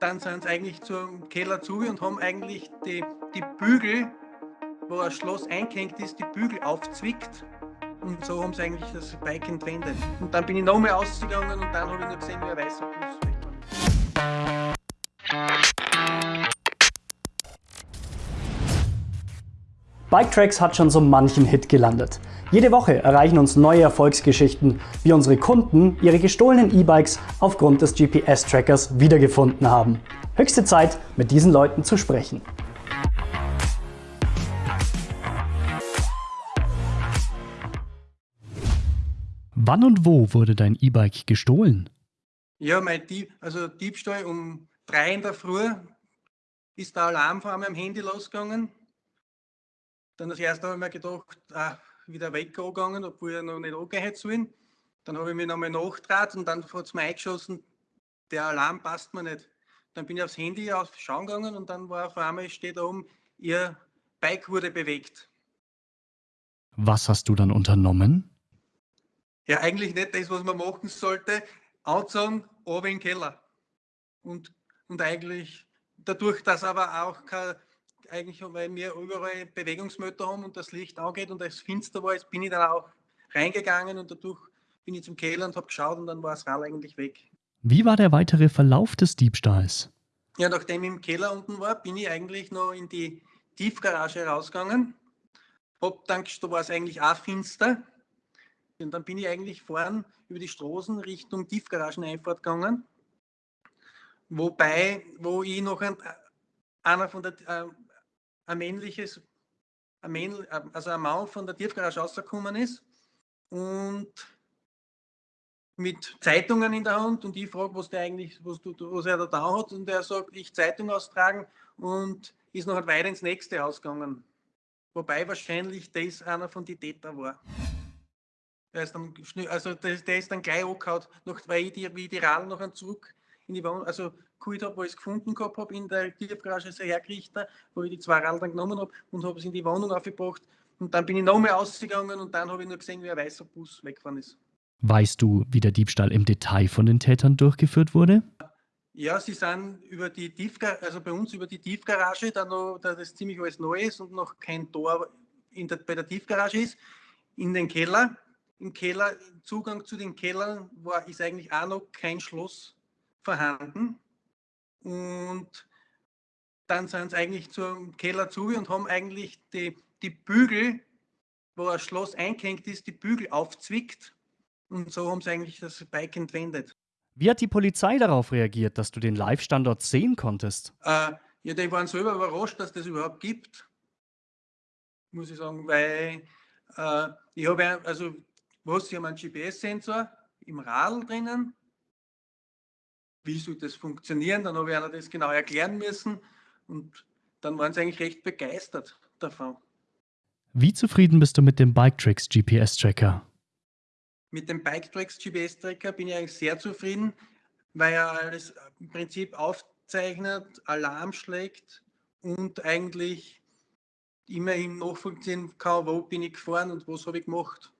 dann sind sie eigentlich zum Keller zu und haben eigentlich die, die Bügel, wo das Schloss eingehängt ist, die Bügel aufzwickt. Und so haben sie eigentlich das Bike entwendet. Und dann bin ich nochmal ausgegangen und dann habe ich nur gesehen, wie ein weißer Bus Biketracks hat schon so manchen Hit gelandet. Jede Woche erreichen uns neue Erfolgsgeschichten, wie unsere Kunden ihre gestohlenen E-Bikes aufgrund des GPS-Trackers wiedergefunden haben. Höchste Zeit, mit diesen Leuten zu sprechen. Wann und wo wurde dein E-Bike gestohlen? Ja, mein Dieb, also Diebstahl um drei in der Früh ist der Alarm von meinem Handy losgegangen. Dann das erste habe ich mir gedacht, ah, wieder weggegangen, obwohl er noch nicht angehen hätte sollen. Dann habe ich mich nochmal nachgetraut und dann hat es mir eingeschossen, der Alarm passt mir nicht. Dann bin ich aufs Handy schauen gegangen und dann war auf einmal, steht da oben, ihr Bike wurde bewegt. Was hast du dann unternommen? Ja, eigentlich nicht das, was man machen sollte. Anzogen, oben im Keller. Und, und eigentlich, dadurch, dass aber auch kein eigentlich, weil wir überall Bewegungsmöter haben und das Licht angeht und es finster war, bin ich dann auch reingegangen und dadurch bin ich zum Keller und habe geschaut und dann war das Rad eigentlich weg. Wie war der weitere Verlauf des Diebstahls? Ja, nachdem ich im Keller unten war, bin ich eigentlich noch in die Tiefgarage rausgegangen. Hab dann, da war es eigentlich auch finster. Und dann bin ich eigentlich vorn über die Straßen Richtung Tiefgarageneinfahrt gegangen. Wobei, wo ich noch ein, einer von der, äh, ein männliches, ein Männl, also ein Mann von der Tiefgarage rausgekommen ist und mit Zeitungen in der Hand und ich frage, was der eigentlich, was, du, was er da hat und er sagt, ich Zeitung austragen und ist noch weiter ins nächste Haus gegangen. Wobei wahrscheinlich das einer von den Täter war. Der ist dann, also der, der ist dann gleich angehauen, weil ich die, wie die Radl noch zurück in die Wohnung, also geholt habe, wo ich es gefunden gehabt habe in der Tiefgarage, sehr hergerichtet, wo ich die zwei Radl dann genommen habe und habe es in die Wohnung aufgebracht. Und dann bin ich nochmal ausgegangen und dann habe ich nur gesehen, wie ein weißer Bus weggefahren ist. Weißt du, wie der Diebstahl im Detail von den Tätern durchgeführt wurde? Ja, sie sind über die Tiefgarage, also bei uns über die Tiefgarage, da, noch, da das ziemlich alles neu ist und noch kein Tor der, bei der Tiefgarage ist, in den Keller. Im Keller, Zugang zu den Kellern war, ist eigentlich auch noch kein Schloss vorhanden. Und dann sind sie eigentlich zum Keller zu und haben eigentlich die, die Bügel, wo das Schloss eingehängt ist, die Bügel aufzwickt. Und so haben sie eigentlich das Bike entwendet. Wie hat die Polizei darauf reagiert, dass du den Live-Standort sehen konntest? Äh, ja, die waren selber überrascht, dass das überhaupt gibt. Muss ich sagen, weil äh, ich habe, also, was, sie haben einen GPS-Sensor im Radl drinnen wie soll das funktionieren? Dann habe ich einer das genau erklären müssen und dann waren sie eigentlich recht begeistert davon. Wie zufrieden bist du mit dem Biketracks GPS-Tracker? Mit dem Biketracks GPS-Tracker bin ich eigentlich sehr zufrieden, weil er alles im Prinzip aufzeichnet, Alarm schlägt und eigentlich immerhin nachvollziehen kann, wo bin ich gefahren und was habe ich gemacht.